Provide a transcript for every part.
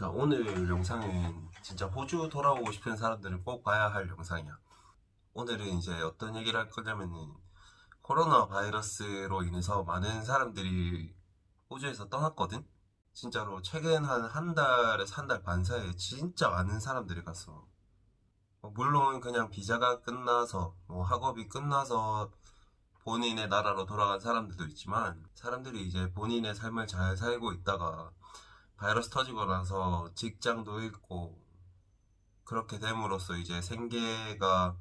자 오늘 영상은 진짜 호주 돌아오고 싶은 사람들은 꼭 봐야 할 영상이야. 오늘은 이제 어떤 얘기를 할 거냐면은 코로나 바이러스로 인해서 많은 사람들이 호주에서 떠났거든? 진짜로 최근 한 한 달에서 한 달 반 사이에 진짜 많은 사람들이 갔어. 뭐 물론 그냥 비자가 끝나서 뭐 학업이 끝나서 본인의 나라로 돌아간 사람들도 있지만 사람들이 이제 본인의 삶을 잘 살고 있다가 바이러스 터지고 나서 직장도 잃고 그렇게 됨으로써 이제 생계가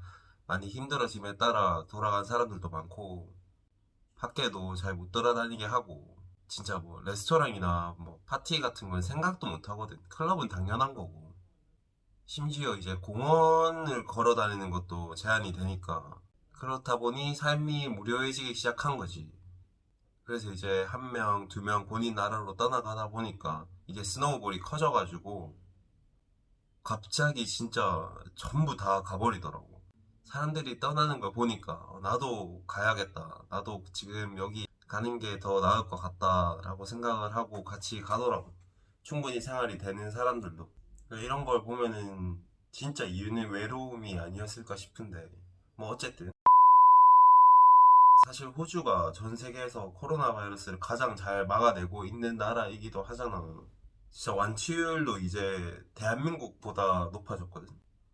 많이 힘들어짐에 따라 돌아간 사람들도 많고 밖에도 잘 못 돌아다니게 하고 진짜 뭐 레스토랑이나 뭐 파티 같은 건 생각도 못 하거든. 클럽은 당연한 거고. 심지어 이제 공원을 걸어 다니는 것도 제한이 되니까 그렇다 보니 삶이 무료해지기 시작한 거지. 그래서 이제 한 명, 두 명 본인 나라로 떠나가다 보니까 이게 snowball이 커져가지고 갑자기 진짜 전부 다 가버리더라고. 사람들이 떠나는 걸 보니까 어, 나도 가야겠다. 나도 지금 여기 가는 게 더 나을 것 같다 라고 생각을 하고 같이 가더라고. 충분히 생활이 되는 사람들도. 이런 걸 보면은 진짜 이유는 외로움이 아니었을까 싶은데 뭐 어쨌든 사실 호주가 전 세계에서 코로나 바이러스를 가장 잘 막아내고 있는 나라이기도 하잖아. 진짜 완치율도 이제 대한민국보다 높아졌거든.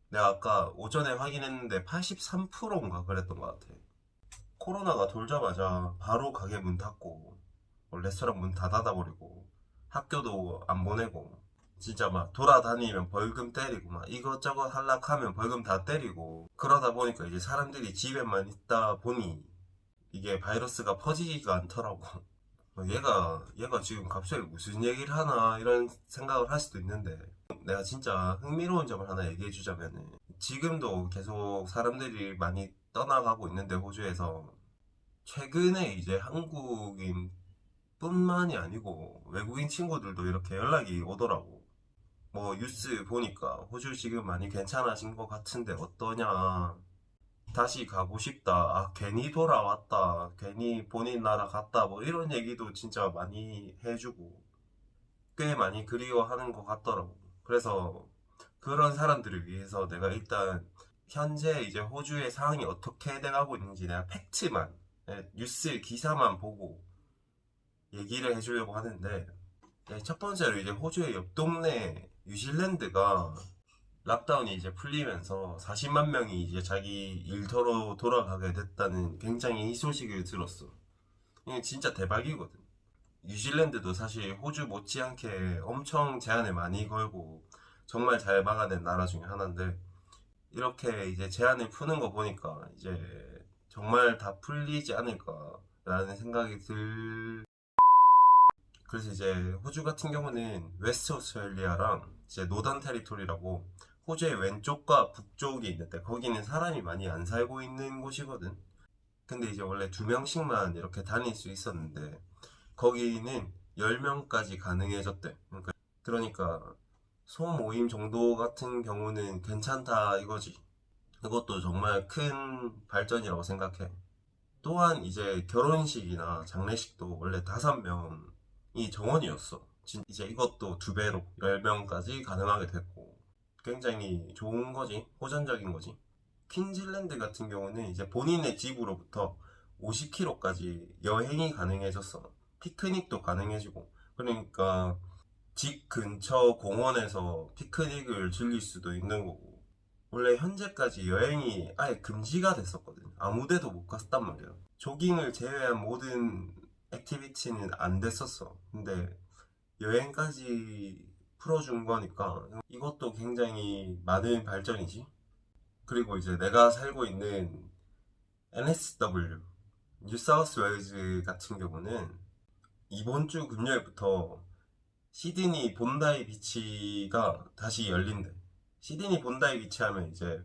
내가 아까 오전에 확인했는데 83%인가 그랬던 것 같아. 코로나가 돌자마자 바로 가게 문 닫고 뭐 레스토랑 문 다 닫아버리고 학교도 안 보내고 진짜 막 돌아다니면 벌금 때리고 막 이것저것 할락하면 벌금 다 때리고 그러다 보니까 이제 사람들이 집에만 있다 보니 이게 바이러스가 퍼지지가 않더라고. 어, 얘가 얘가 지금 갑자기 무슨 얘기를 하나 이런 생각을 할 수도 있는데 내가 진짜 흥미로운 점을 하나 얘기해 주자면은 지금도 계속 사람들이 많이 떠나가고 있는데 호주에서 최근에 이제 한국인 뿐만이 아니고 외국인 친구들도 이렇게 연락이 오더라고. 뭐 뉴스 보니까 호주 지금 많이 괜찮아진 것 같은데 어떠냐 다시 가고 싶다. 아, 괜히 돌아왔다. 괜히 본인 나라 갔다. 뭐 이런 얘기도 진짜 많이 해주고 꽤 많이 그리워하는 것 같더라고. 그래서 그런 사람들을 위해서 내가 일단 현재 이제 호주의 상황이 어떻게 돼가고 있는지 내가 팩트만 네, 뉴스 기사만 보고 얘기를 해주려고 하는데 네, 첫 번째로 이제 호주의 옆 동네 뉴질랜드가 락다운이 이제 풀리면서 40만 명이 이제 자기 일터로 돌아가게 됐다는 굉장히 이 소식을 들었어. 이게 진짜 대박이거든. 뉴질랜드도 사실 호주 못지않게 엄청 제한을 많이 걸고 정말 잘 막아낸 나라 중에 하나인데 이렇게 이제 제한을 푸는 거 보니까 이제 정말 다 풀리지 않을까라는 생각이 들. 그래서 이제 호주 같은 경우는 웨스트 오스트레일리아랑 이제 노던 테리토리라고 호주의 왼쪽과 북쪽이 있는데 거기는 사람이 많이 안 살고 있는 곳이거든. 근데 이제 원래 두 명씩만 이렇게 다닐 수 있었는데 거기는 10명까지 가능해졌대. 그러니까, 그러니까 소모임 정도 같은 경우는 괜찮다 이거지. 그것도 정말 큰 발전이라고 생각해. 또한 이제 결혼식이나 장례식도 원래 다섯 명이 정원이었어. 이제 이것도 두 배로 10명까지 가능하게 됐고 굉장히 좋은 거지? 호전적인 거지? 퀸즐랜드 같은 경우는 이제 본인의 집으로부터 50km까지 여행이 가능해졌어. 피크닉도 가능해지고. 그러니까 집 근처 공원에서 피크닉을 즐길 수도 있는 거고. 원래 현재까지 여행이 아예 금지가 됐었거든. 아무데도 못 갔단 말이야. 조깅을 제외한 모든 activity는 안 됐었어. 근데 여행까지 풀어준 거니까 이것도 굉장히 많은 발전이지. 그리고 이제 내가 살고 있는 NSW 뉴사우스 웨일즈 같은 경우는 이번 주 금요일부터 시드니 본다이 비치가 다시 열린대. 시드니 본다이 비치 하면 이제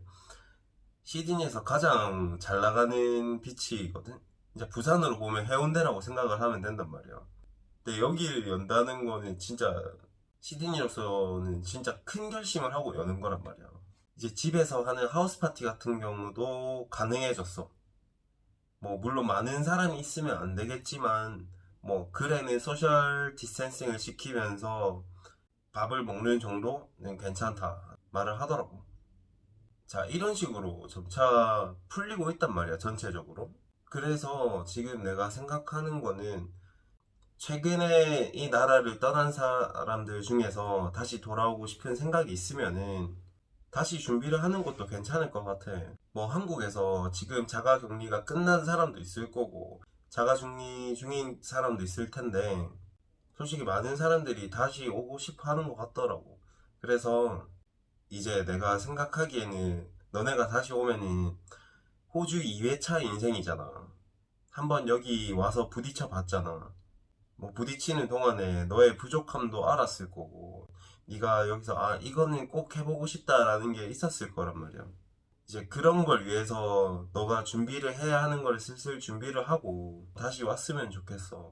시드니에서 가장 잘 나가는 beach거든. 이제 부산으로 보면 해운대라고 생각을 하면 된단 말이야. 근데 여기를 연다는 거는 진짜 시드니로서는 진짜 큰 결심을 하고 여는 거란 말이야. 이제 집에서 하는 house party 같은 경우도 가능해졌어. 뭐 물론 많은 사람이 있으면 안 되겠지만 뭐 글에는 social distancing을 지키면서 밥을 먹는 정도는 괜찮다 말을 하더라고. 자, 이런 식으로 점차 풀리고 있단 말이야, 전체적으로. 그래서 지금 내가 생각하는 거는 최근에 이 나라를 떠난 사람들 중에서 다시 돌아오고 싶은 생각이 있으면은 다시 준비를 하는 것도 괜찮을 것 같아. 뭐 한국에서 지금 자가 격리가 끝난 사람도 있을 거고 자가 격리 중인 사람도 있을 텐데 솔직히 많은 사람들이 다시 오고 싶어 하는 것 같더라고. 그래서 이제 내가 생각하기에는 너네가 다시 오면은 호주 2회차 인생이잖아. 한번 여기 와서 부딪혀 봤잖아. 뭐 부딪히는 동안에 너의 부족함도 알았을 거고 네가 여기서 아 이거는 꼭 해보고 싶다라는 게 있었을 거란 말이야. 이제 그런 걸 위해서 너가 준비를 해야 하는 걸 슬슬 준비를 하고 다시 왔으면 좋겠어.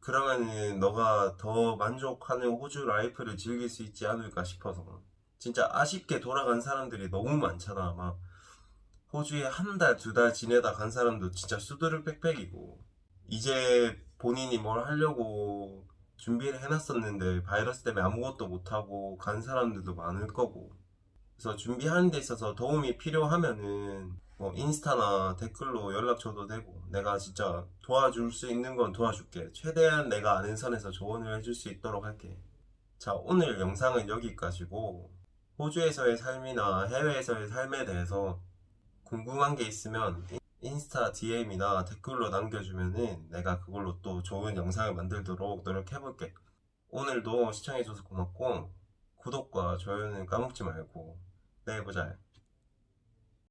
그러면은 너가 더 만족하는 호주 life를 즐길 수 있지 않을까 싶어서. 진짜 아쉽게 돌아간 사람들이 너무 많잖아. 막 호주에 한 달, 두 달 지내다 간 사람도 진짜 수두룩 빽빽이고 이제 본인이 뭘 하려고 준비를 해놨었는데 바이러스 때문에 아무것도 못하고 간 사람들도 많을 거고. 그래서 준비하는 데 있어서 도움이 필요하면은 뭐 인스타나 댓글로 연락 줘도 되고 내가 진짜 도와줄 수 있는 건 도와줄게. 최대한 내가 아는 선에서 조언을 해줄 수 있도록 할게. 자 오늘 영상은 여기까지고 호주에서의 삶이나 해외에서의 삶에 대해서 궁금한 게 있으면 인스타 DM이나 댓글로 남겨주면은 내가 그걸로 또 좋은 영상을 만들도록 노력해볼게. 오늘도 시청해줘서 고맙고 구독과 좋아요는 까먹지 말고 내일 보자.